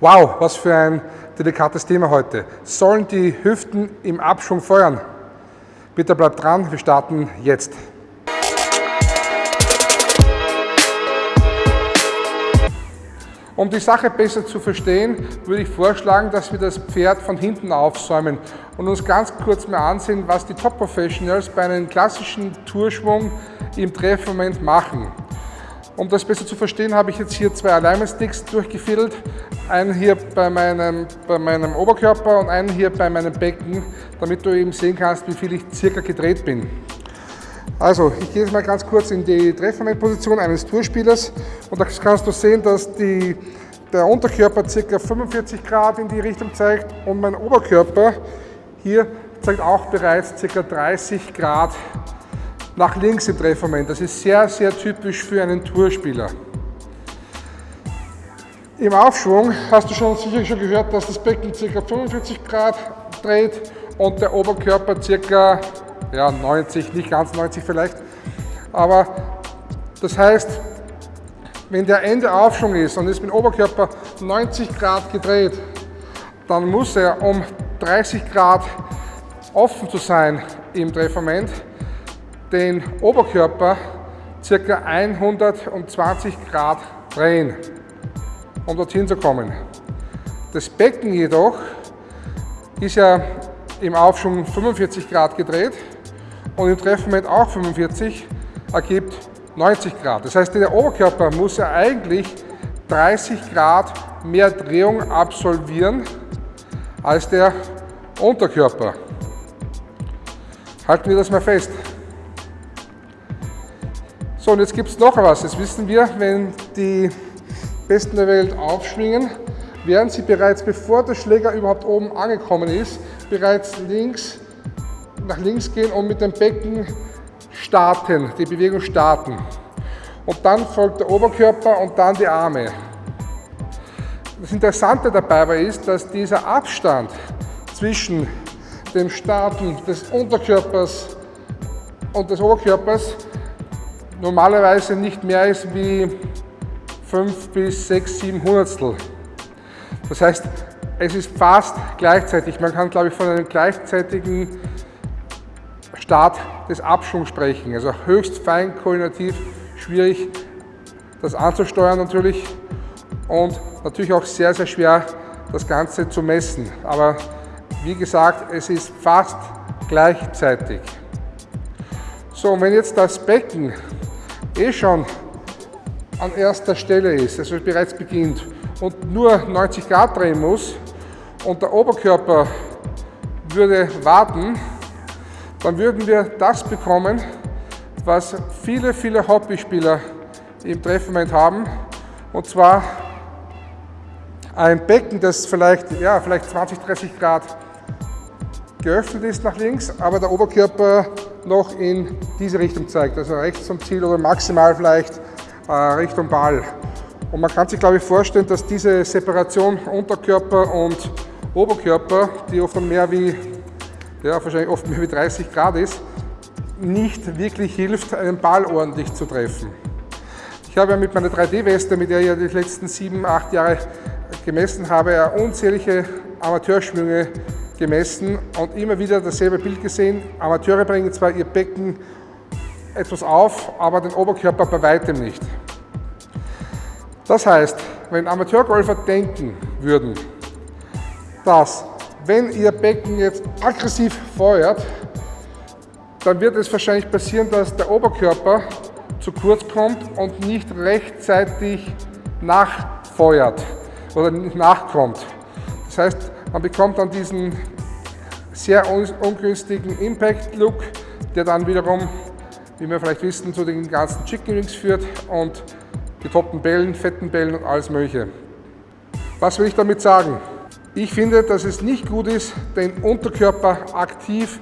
Wow, was für ein delikates Thema heute. Sollen die Hüften im Abschwung feuern? Bitte bleibt dran, wir starten jetzt. Um die Sache besser zu verstehen, würde ich vorschlagen, dass wir das Pferd von hinten aufsäumen und uns ganz kurz mal ansehen, was die Top Professionals bei einem klassischen Tourschwung im Treffmoment machen. Um das besser zu verstehen, habe ich jetzt hier zwei Alignment-Sticks durchgefädelt. Einen hier bei meinem, bei meinem Oberkörper und einen hier bei meinem Becken, damit du eben sehen kannst, wie viel ich circa gedreht bin. Also, ich gehe jetzt mal ganz kurz in die Treffermomentposition eines Tourspielers und da kannst du sehen, dass die, der Unterkörper ca. 45 Grad in die Richtung zeigt und mein Oberkörper hier zeigt auch bereits ca. 30 Grad nach links im Treffermoment. Das ist sehr, sehr typisch für einen Tourspieler. Im Aufschwung hast du schon sicher schon gehört, dass das Becken ca. 45 Grad dreht und der Oberkörper ca ja 90, nicht ganz 90 vielleicht. Aber das heißt, wenn der Ende Aufschwung ist und ist mit dem Oberkörper 90 Grad gedreht, dann muss er, um 30 Grad offen zu sein im Treffmoment, den Oberkörper ca. 120 Grad drehen, um dorthin zu kommen. Das Becken jedoch ist ja im Aufschwung 45 Grad gedreht und im Treffmoment auch 45 ergibt 90 Grad. Das heißt, der Oberkörper muss ja eigentlich 30 Grad mehr Drehung absolvieren als der Unterkörper. Halten wir das mal fest. So, und jetzt gibt es noch was. Jetzt wissen wir, wenn die Besten der Welt aufschwingen, werden sie bereits, bevor der Schläger überhaupt oben angekommen ist, bereits links nach links gehen und mit dem Becken starten, die Bewegung starten. Und dann folgt der Oberkörper und dann die Arme. Das Interessante dabei ist, dass dieser Abstand zwischen dem Starten des Unterkörpers und des Oberkörpers normalerweise nicht mehr ist wie 5 bis 6, 7 Hundertstel. Das heißt, es ist fast gleichzeitig. Man kann, glaube ich, von einem gleichzeitigen Start des Abschwungs sprechen. Also höchst fein koordinativ, schwierig das anzusteuern natürlich und natürlich auch sehr, sehr schwer das Ganze zu messen. Aber wie gesagt, es ist fast gleichzeitig. So, und wenn jetzt das Becken eh schon an erster Stelle ist, also bereits beginnt. Und nur 90 Grad drehen muss und der Oberkörper würde warten, dann würden wir das bekommen, was viele, viele Hobbyspieler im Treffmoment haben. Und zwar ein Becken, das vielleicht, ja, vielleicht 20, 30 Grad geöffnet ist nach links, aber der Oberkörper noch in diese Richtung zeigt, also rechts zum Ziel oder maximal vielleicht Richtung Ball. Und man kann sich, glaube ich, vorstellen, dass diese Separation Unterkörper und Oberkörper, die oft mehr wie der wahrscheinlich oft mehr wie 30 Grad ist, nicht wirklich hilft, einen Ball ordentlich zu treffen. Ich habe ja mit meiner 3D-Weste, mit der ich ja die letzten sieben, acht Jahre gemessen habe, unzählige Amateurschwünge gemessen und immer wieder dasselbe Bild gesehen. Amateure bringen zwar ihr Becken etwas auf, aber den Oberkörper bei weitem nicht. Das heißt, wenn Amateurgolfer denken würden, dass wenn Ihr Becken jetzt aggressiv feuert, dann wird es wahrscheinlich passieren, dass der Oberkörper zu kurz kommt und nicht rechtzeitig nachfeuert oder nicht nachkommt. Das heißt, man bekommt dann diesen sehr ungünstigen Impact-Look, der dann wiederum, wie wir vielleicht wissen, zu den ganzen Chicken Wings führt und getoppten Bällen, fetten Bällen und alles mögliche. Was will ich damit sagen? Ich finde, dass es nicht gut ist, den Unterkörper aktiv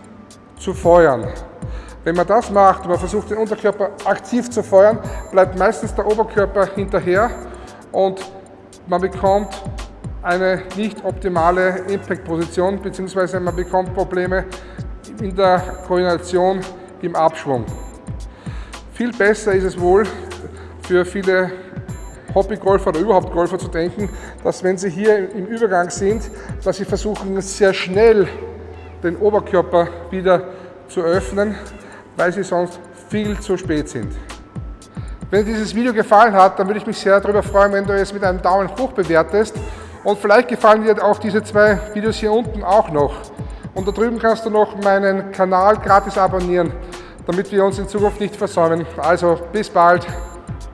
zu feuern. Wenn man das macht man versucht, den Unterkörper aktiv zu feuern, bleibt meistens der Oberkörper hinterher und man bekommt eine nicht optimale Impact-Position bzw. man bekommt Probleme in der Koordination im Abschwung. Viel besser ist es wohl für viele Hobbygolfer oder überhaupt Golfer zu denken, dass wenn sie hier im Übergang sind, dass sie versuchen sehr schnell den Oberkörper wieder zu öffnen, weil sie sonst viel zu spät sind. Wenn dir dieses Video gefallen hat, dann würde ich mich sehr darüber freuen, wenn du es mit einem Daumen hoch bewertest. Und vielleicht gefallen dir auch diese zwei Videos hier unten auch noch. Und da drüben kannst du noch meinen Kanal gratis abonnieren, damit wir uns in Zukunft nicht versäumen. Also bis bald.